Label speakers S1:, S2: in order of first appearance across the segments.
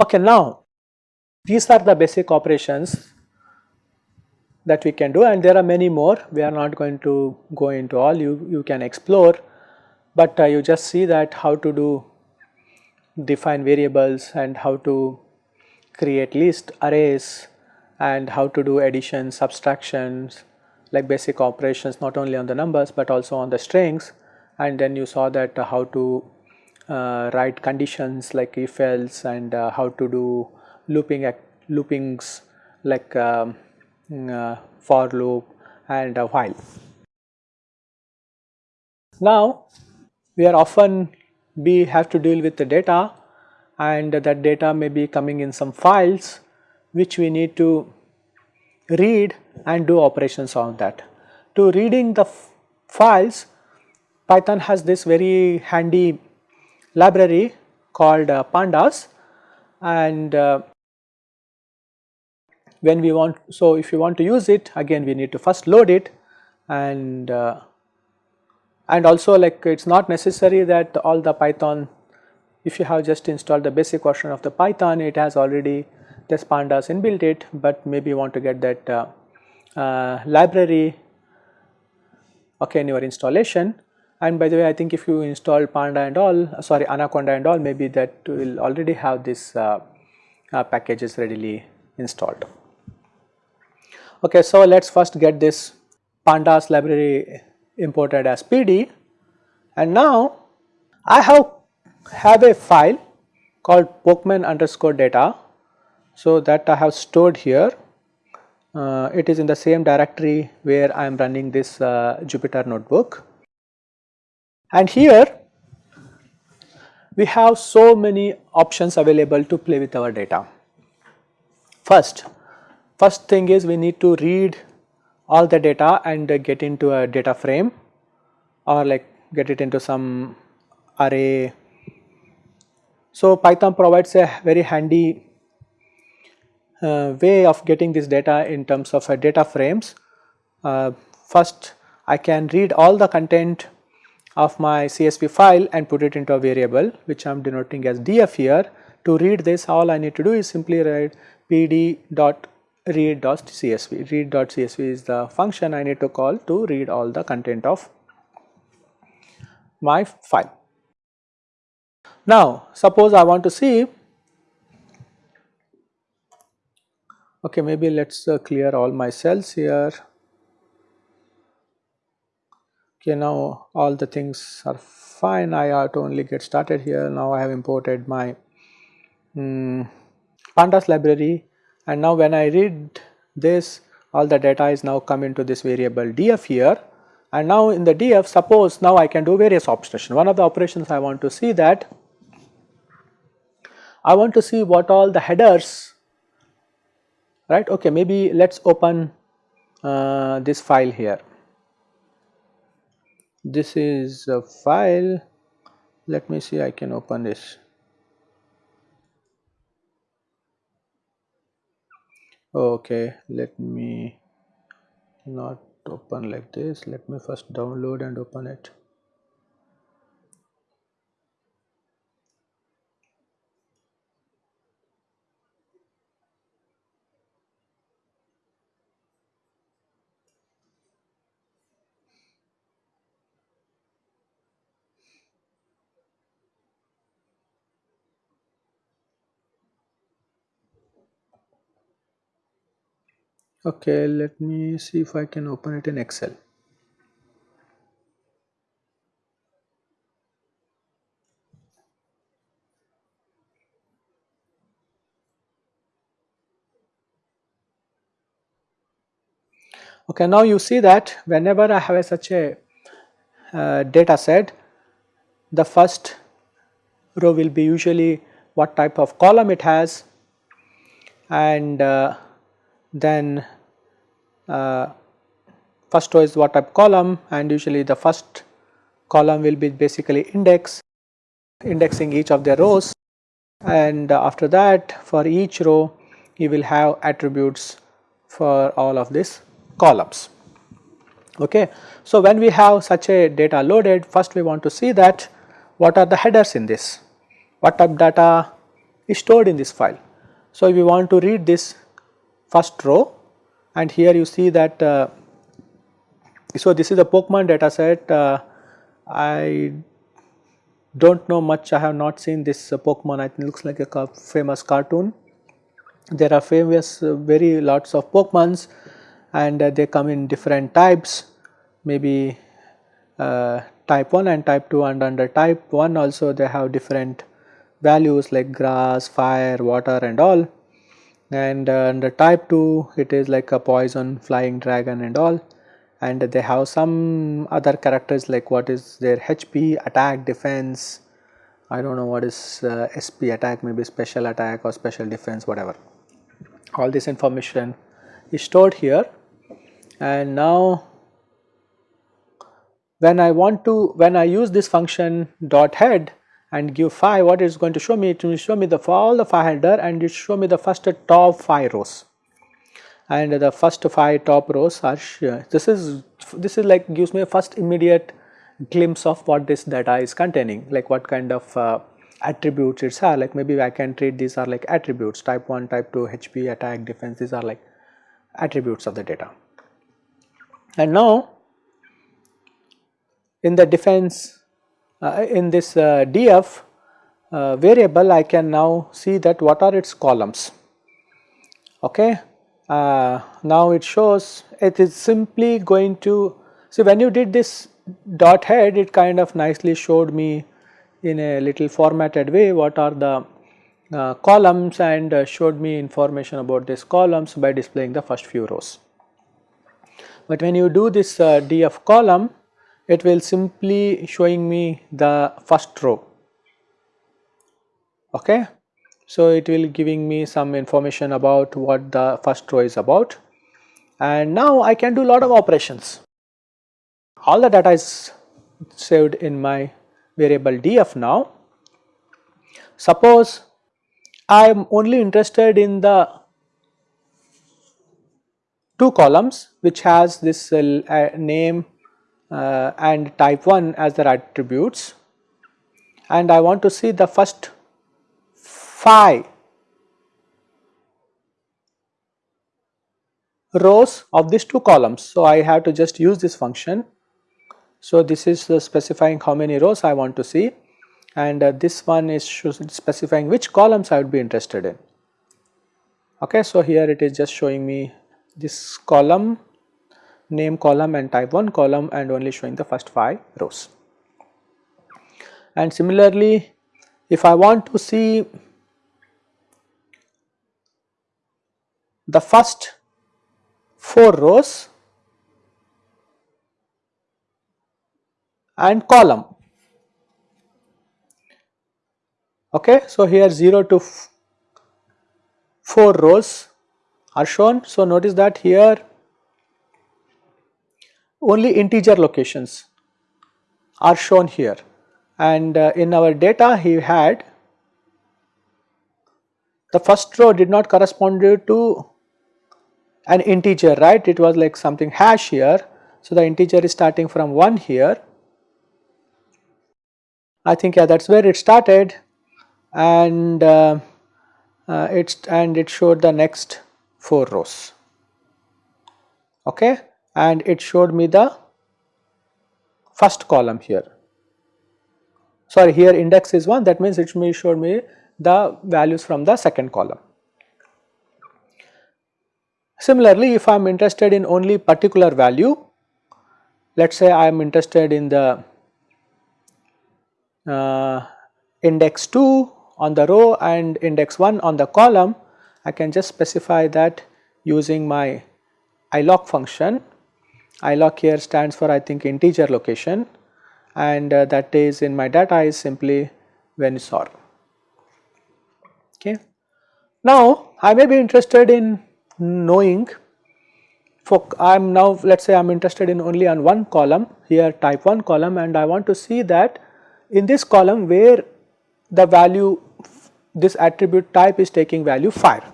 S1: Okay, now these are the basic operations that we can do and there are many more. We are not going to go into all. You, you can explore but uh, you just see that how to do define variables and how to create list arrays and how to do addition subtractions like basic operations not only on the numbers but also on the strings and then you saw that how to uh, write conditions like if else and uh, how to do looping loopings like um, mm, uh, for loop and while. Now we are often we have to deal with the data and that data may be coming in some files which we need to read and do operations on that. To reading the files Python has this very handy library called uh, pandas and uh, when we want so if you want to use it again we need to first load it and uh, and also like it is not necessary that all the python if you have just installed the basic version of the python it has already this pandas inbuilt it but maybe you want to get that uh, uh, library okay in your installation and by the way I think if you install panda and all sorry anaconda and all maybe that will already have this uh, uh, packages readily installed. Okay, so let us first get this pandas library imported as PD and now I have have a file called pokemon underscore data. So that I have stored here uh, it is in the same directory where I am running this uh, Jupyter notebook and here we have so many options available to play with our data. First, first thing is we need to read all the data and get into a data frame or like get it into some array. So Python provides a very handy uh, way of getting this data in terms of uh, data frames. Uh, first I can read all the content of my CSV file and put it into a variable which I am denoting as df here. To read this all I need to do is simply write pd.read.csv. Read.csv read.csv is the function I need to call to read all the content of my file. Now suppose I want to see okay maybe let us uh, clear all my cells here. Okay now all the things are fine. I have to only get started here. Now I have imported my um, pandas library and now when I read this all the data is now come into this variable df here. And now in the df suppose now I can do various operations one of the operations I want to see that I want to see what all the headers right? Okay maybe let us open uh, this file here. This is a file. Let me see I can open this okay let me not open like this. Let me first download and open it okay let me see if I can open it in Excel. Okay now you see that whenever I have a such a uh, data set the first row will be usually what type of column it has and uh, then Uh, first row is what type column and usually the first column will be basically index indexing each of the rows and after that for each row you will have attributes for all of these columns. Okay. So, when we have such a data loaded first we want to see that what are the headers in this, what type data is stored in this file. So, if we want to read this first row and here you see that uh, so this is the Pokemon data set uh, I do not know much. I have not seen this uh, Pokemon. It looks like a famous cartoon. There are famous uh, very lots of Pokemons and uh, they come in different types. Maybe uh, type 1 and type 2 and under type 1 also they have different values like grass, fire, water and all and uh, under type 2 it is like a poison, flying dragon and all. And they have some other characters like what is their HP, attack, defense, I do not know what is uh, SP attack maybe special attack or special defense whatever. All this information is stored here. And now when I want to when I use this function dot head and give 5 what is going to show me it will show me the all the 5 header and it show me the first top 5 rows. And the first 5 top rows are this is this is like gives me a first immediate glimpse of what this data is containing like what kind of uh, attributes it's are like maybe I can treat these are like attributes. Type 1 type 2 HP attack defense these are like attributes of the data. And now in the defense uh, in this uh, df uh, variable I can now see that what are its columns okay. Uh, now it shows it is simply going to see when you did this dot head it kind of nicely showed me in a little formatted way what are the uh, columns and uh, showed me information about these columns by displaying the first few rows. But when you do this uh, df column it will simply showing me the first row okay. So it will giving me some information about what the first row is about and now I can do a lot of operations. All the data is saved in my variable df now. Suppose I am only interested in the two columns which has this uh, name uh, and type 1 as their attributes and I want to see the first 5 rows of these two columns. So, I have to just use this function so, this is specifying how many rows I want to see and uh, this one is specifying which columns I would be interested in. Okay, so here it is just showing me this column, name column and type 1 column and only showing the first 5 rows. And similarly, if I want to see the first 4 rows and column. Okay, so here 0 to 4 rows are shown. So notice that here only integer locations are shown here. And uh, in our data he had the first row did not correspond to an integer right? It was like something hash here. So the integer is starting from 1 here. I think yeah that is where it started. And uh, uh, it's and it showed the next 4 rows. Okay and it showed me the first column here sorry here index is 1 that means it showed me the values from the second column. Similarly if I am interested in only particular value let us say I am interested in the uh, index 2 on the row and index 1 on the column, I can just specify that using my iloc function. Iloc here stands for I think integer location and uh, that is in my data is simply when Venusaur. Okay. Now I may be interested in knowing for I am now let us say I am interested in only on one column here type 1 column and I want to see that in this column where the value this attribute type is taking value fire.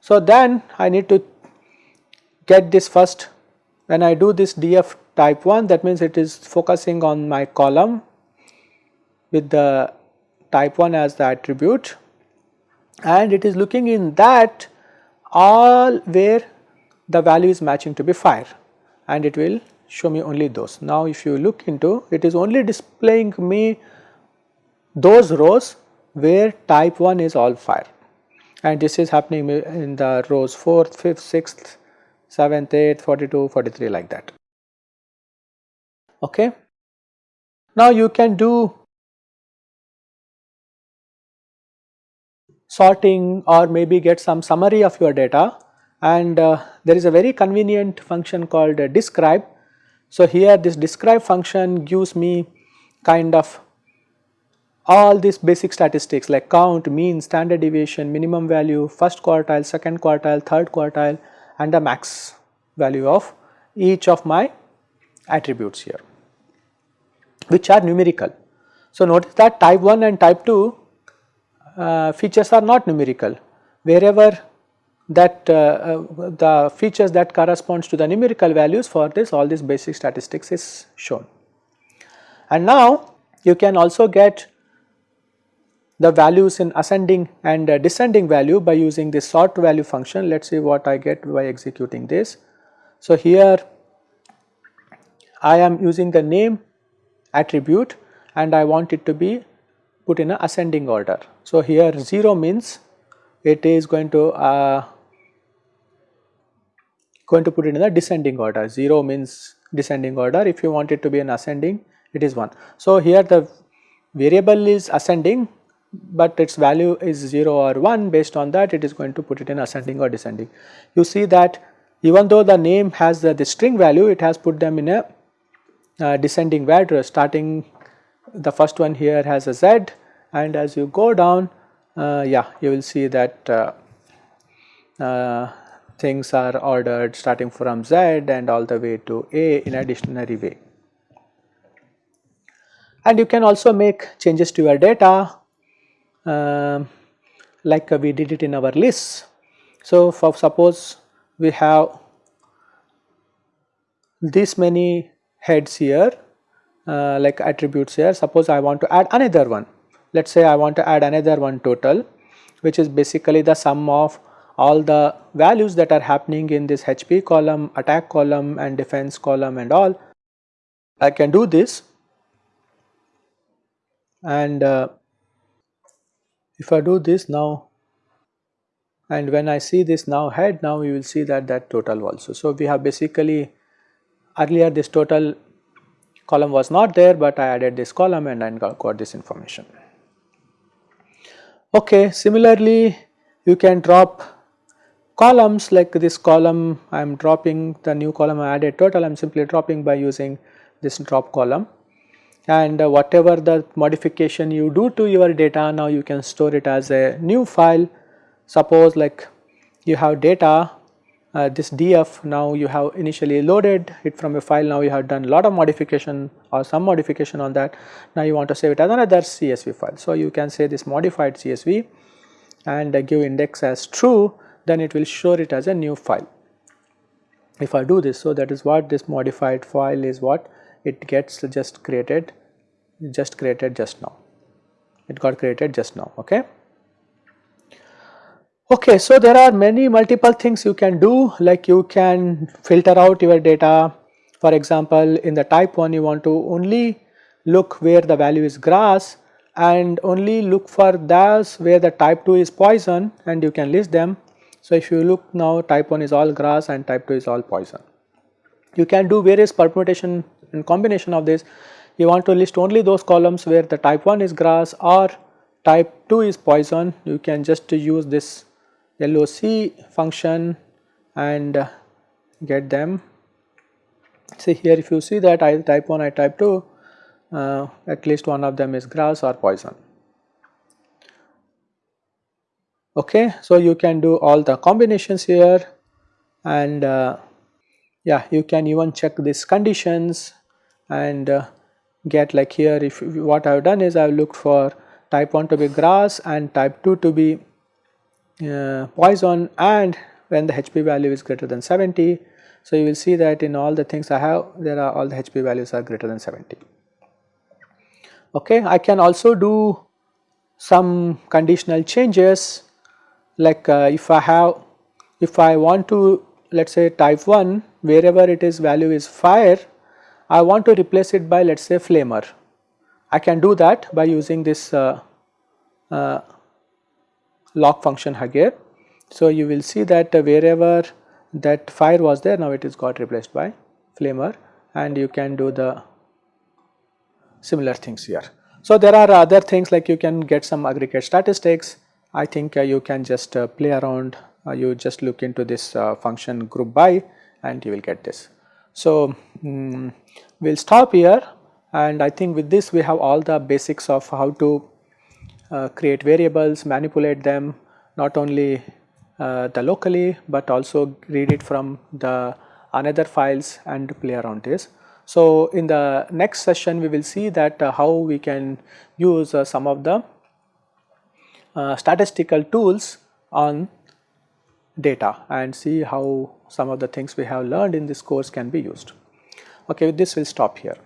S1: So then I need to get this first when I do this df type 1 that means it is focusing on my column with the type 1 as the attribute. And it is looking in that all where the value is matching to be fire and it will show me only those. Now if you look into it is only displaying me those rows where type 1 is all fire and this is happening in the rows 4th, 5th, 6th, 7th, 8th, 42, 43 like that. Okay. Now you can do sorting or maybe get some summary of your data and uh, there is a very convenient function called uh, describe. So here this describe function gives me kind of all these basic statistics like count, mean, standard deviation, minimum value, first quartile, second quartile, third quartile and the max value of each of my attributes here which are numerical. So notice that type 1 and type 2 uh, features are not numerical wherever that uh, uh, the features that corresponds to the numerical values for this all these basic statistics is shown. And now you can also get the values in ascending and descending value by using the sort value function. Let us see what I get by executing this. So, here I am using the name attribute and I want it to be put in a ascending order. So, here 0 means it is going to uh, going to put it in the descending order 0 means descending order if you want it to be an ascending it is 1. So, here the variable is ascending but its value is 0 or 1 based on that it is going to put it in ascending or descending. You see that even though the name has the, the string value it has put them in a uh, descending order starting the first one here has a z and as you go down uh, yeah you will see that uh, uh things are ordered starting from z and all the way to a in a dictionary way. And you can also make changes to your data uh, like uh, we did it in our list. So, for suppose we have this many heads here uh, like attributes here suppose I want to add another one let us say I want to add another one total which is basically the sum of all the values that are happening in this HP column, attack column and defense column and all. I can do this and uh, if I do this now and when I see this now head now you will see that that total also. So, we have basically earlier this total column was not there but I added this column and got, got this information. Okay, similarly you can drop columns like this column I am dropping the new column I added total I am simply dropping by using this drop column and uh, whatever the modification you do to your data now you can store it as a new file. Suppose like you have data uh, this df now you have initially loaded it from a file. Now you have done lot of modification or some modification on that. Now you want to save it as another csv file. So you can say this modified csv and uh, give index as true then it will show it as a new file. If i do this so that is what this modified file is what it gets just created just created just now. It got created just now okay? Okay so there are many multiple things you can do. Like you can filter out your data. For example in the type 1 you want to only look where the value is grass and only look for those where the type 2 is poison and you can list them. So if you look now type 1 is all grass and type 2 is all poison. You can do various permutation and combination of this you want to list only those columns where the type 1 is grass or type 2 is poison. You can just use this LOC function and get them. See here if you see that I type 1 I type 2 uh, at least one of them is grass or poison. Okay so you can do all the combinations here and uh, yeah you can even check these conditions and uh, get like here if what I have done is I have looked for type 1 to be grass and type 2 to be uh, poison and when the HP value is greater than 70. So, you will see that in all the things I have there are all the HP values are greater than 70. Okay. I can also do some conditional changes like uh, if I have if I want to let us say type 1 wherever it is value is fire I want to replace it by let us say flamer. I can do that by using this uh, uh, loc function here. So, you will see that wherever that fire was there now it is got replaced by flamer and you can do the similar things here. So, there are other things like you can get some aggregate statistics I think uh, you can just uh, play around uh, you just look into this uh, function group by and you will get this. So, um, we will stop here and I think with this we have all the basics of how to uh, create variables, manipulate them not only uh, the locally but also read it from the another files and play around this. So, in the next session we will see that uh, how we can use uh, some of the uh, statistical tools on data and see how some of the things we have learned in this course can be used. Okay, with this we will stop here.